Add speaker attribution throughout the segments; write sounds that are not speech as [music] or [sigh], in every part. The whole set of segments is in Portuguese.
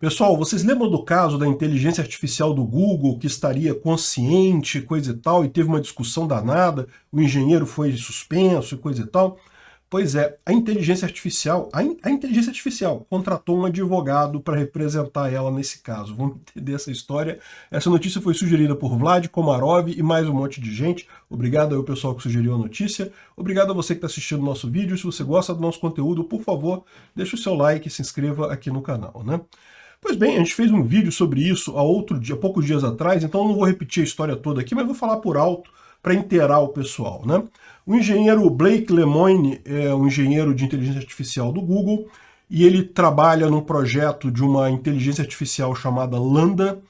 Speaker 1: Pessoal, vocês lembram do caso da inteligência artificial do Google que estaria consciente, coisa e tal, e teve uma discussão danada, o engenheiro foi suspenso e coisa e tal? Pois é, a inteligência artificial, a, in, a inteligência artificial contratou um advogado para representar ela nesse caso. Vamos entender essa história. Essa notícia foi sugerida por Vlad Komarov e mais um monte de gente. Obrigado ao pessoal que sugeriu a notícia. Obrigado a você que está assistindo o nosso vídeo. Se você gosta do nosso conteúdo, por favor, deixe o seu like e se inscreva aqui no canal. Né? Pois bem, a gente fez um vídeo sobre isso há outro dia, poucos dias atrás, então não vou repetir a história toda aqui, mas vou falar por alto para inteirar o pessoal. Né? O engenheiro Blake Lemoine é um engenheiro de inteligência artificial do Google e ele trabalha num projeto de uma inteligência artificial chamada Lambda,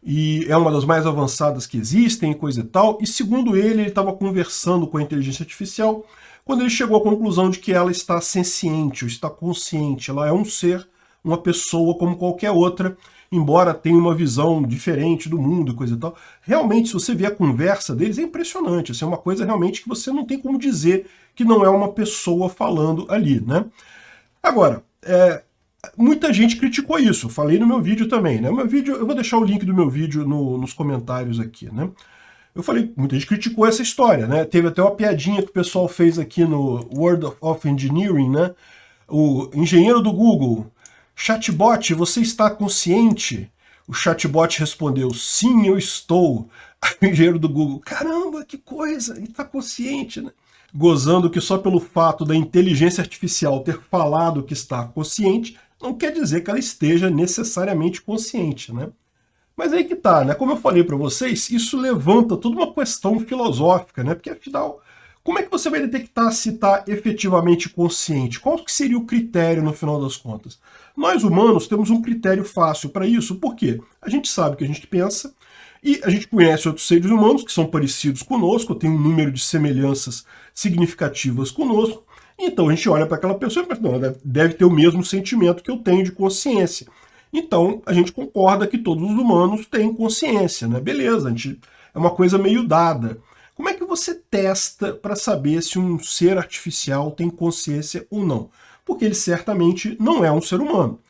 Speaker 1: e é uma das mais avançadas que existem, coisa e tal, e segundo ele, ele estava conversando com a inteligência artificial quando ele chegou à conclusão de que ela está senciente, ou está consciente, ela é um ser uma pessoa como qualquer outra, embora tenha uma visão diferente do mundo e coisa e tal. Realmente, se você vê a conversa deles, é impressionante. Assim, é uma coisa realmente que você não tem como dizer que não é uma pessoa falando ali, né? Agora, é, muita gente criticou isso, falei no meu vídeo também, né? meu vídeo, eu vou deixar o link do meu vídeo no, nos comentários aqui, né? Eu falei, muita gente criticou essa história, né? Teve até uma piadinha que o pessoal fez aqui no World of Engineering, né? O engenheiro do Google Chatbot, você está consciente? O chatbot respondeu, sim, eu estou. [laughs] o engenheiro do Google, caramba, que coisa, ele está consciente, né? Gozando que só pelo fato da inteligência artificial ter falado que está consciente, não quer dizer que ela esteja necessariamente consciente, né? Mas aí que tá, né? Como eu falei para vocês, isso levanta toda uma questão filosófica, né? Porque afinal, como é que você vai detectar se está efetivamente consciente? Qual que seria o critério no final das contas? Nós humanos temos um critério fácil para isso, por quê? A gente sabe o que a gente pensa, e a gente conhece outros seres humanos que são parecidos conosco, tem um número de semelhanças significativas conosco, então a gente olha para aquela pessoa e pensa, não, deve ter o mesmo sentimento que eu tenho de consciência. Então a gente concorda que todos os humanos têm consciência, né? Beleza, a gente, é uma coisa meio dada. Você testa para saber se um ser artificial tem consciência ou não? Porque ele certamente não é um ser humano.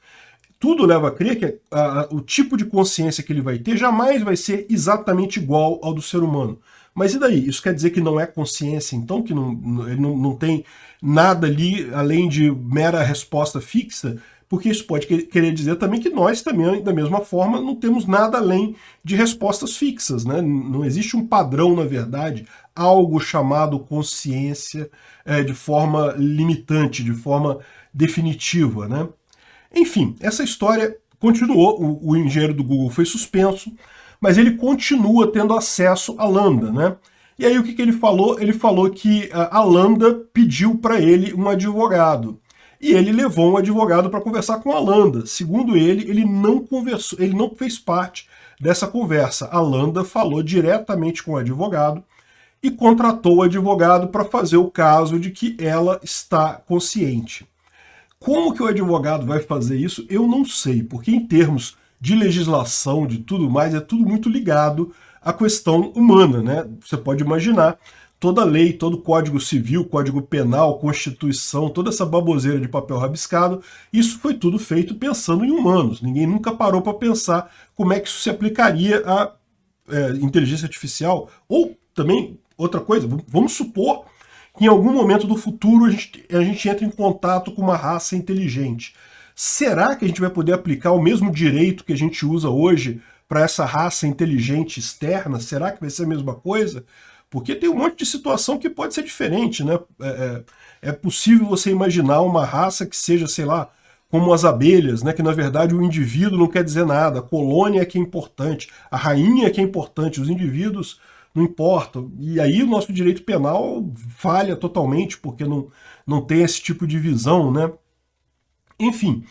Speaker 1: Tudo leva a crer que a, a, o tipo de consciência que ele vai ter jamais vai ser exatamente igual ao do ser humano. Mas e daí? Isso quer dizer que não é consciência, então? Que não, ele não, não tem nada ali além de mera resposta fixa? Porque isso pode querer dizer também que nós também, da mesma forma, não temos nada além de respostas fixas. Né? Não existe um padrão, na verdade, algo chamado consciência é, de forma limitante, de forma definitiva. Né? Enfim, essa história continuou, o, o engenheiro do Google foi suspenso, mas ele continua tendo acesso à Lambda. Né? E aí o que, que ele falou? Ele falou que a Lambda pediu para ele um advogado e ele levou um advogado para conversar com a Landa. Segundo ele, ele não conversou, ele não fez parte dessa conversa. A Landa falou diretamente com o advogado e contratou o advogado para fazer o caso de que ela está consciente. Como que o advogado vai fazer isso? Eu não sei, porque em termos de legislação, de tudo mais, é tudo muito ligado à questão humana, né? Você pode imaginar toda lei, todo código civil, código penal, constituição, toda essa baboseira de papel rabiscado, isso foi tudo feito pensando em humanos. Ninguém nunca parou para pensar como é que isso se aplicaria à é, inteligência artificial. Ou também, outra coisa, vamos supor que em algum momento do futuro a gente, a gente entra em contato com uma raça inteligente. Será que a gente vai poder aplicar o mesmo direito que a gente usa hoje para essa raça inteligente externa? Será que vai ser a mesma coisa? Porque tem um monte de situação que pode ser diferente, né? É, é, é possível você imaginar uma raça que seja, sei lá, como as abelhas, né? que na verdade o indivíduo não quer dizer nada, a colônia é que é importante, a rainha é que é importante, os indivíduos não importam. E aí o nosso direito penal falha totalmente, porque não, não tem esse tipo de visão. Né? Enfim,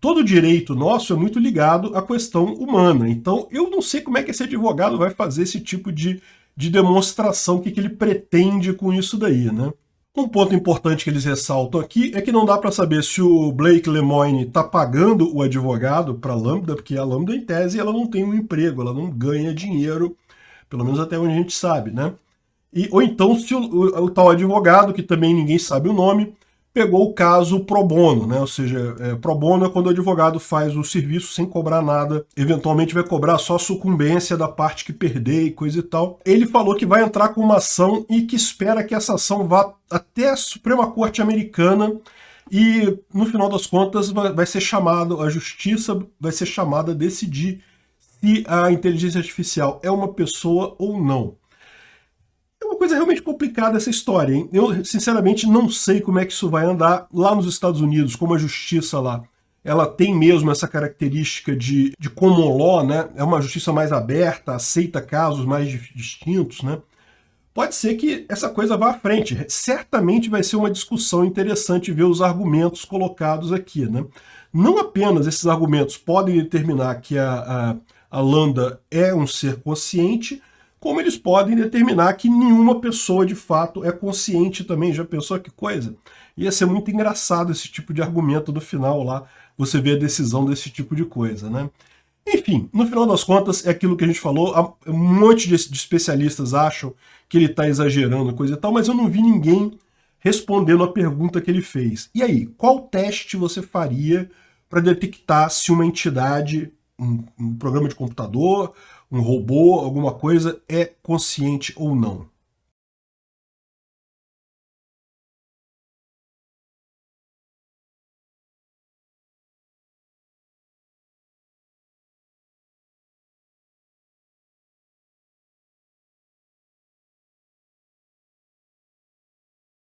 Speaker 1: todo direito nosso é muito ligado à questão humana. Então eu não sei como é que esse advogado vai fazer esse tipo de de demonstração, o que, que ele pretende com isso daí, né? Um ponto importante que eles ressaltam aqui é que não dá para saber se o Blake Lemoine está pagando o advogado para a Lambda, porque a Lambda, em tese, ela não tem um emprego, ela não ganha dinheiro, pelo menos até onde a gente sabe, né? E, ou então se o, o, o tal advogado, que também ninguém sabe o nome, pegou o caso pro bono, né? ou seja, é, pro bono é quando o advogado faz o serviço sem cobrar nada, eventualmente vai cobrar só a sucumbência da parte que perder e coisa e tal. Ele falou que vai entrar com uma ação e que espera que essa ação vá até a Suprema Corte Americana e, no final das contas, vai ser chamado, a justiça vai ser chamada a decidir se a inteligência artificial é uma pessoa ou não. Uma coisa realmente complicada essa história, hein? Eu, sinceramente, não sei como é que isso vai andar lá nos Estados Unidos, como a justiça lá. Ela tem mesmo essa característica de, de common law, né? É uma justiça mais aberta, aceita casos mais distintos, né? Pode ser que essa coisa vá à frente. Certamente vai ser uma discussão interessante ver os argumentos colocados aqui, né? Não apenas esses argumentos podem determinar que a, a, a Lambda é um ser consciente, como eles podem determinar que nenhuma pessoa de fato é consciente também. Já pensou que coisa? Ia ser muito engraçado esse tipo de argumento no final lá, você vê a decisão desse tipo de coisa, né? Enfim, no final das contas, é aquilo que a gente falou, um monte de especialistas acham que ele está exagerando, coisa e tal, mas eu não vi ninguém respondendo a pergunta que ele fez. E aí, qual teste você faria para detectar se uma entidade, um, um programa de computador, um robô, alguma coisa, é consciente ou não.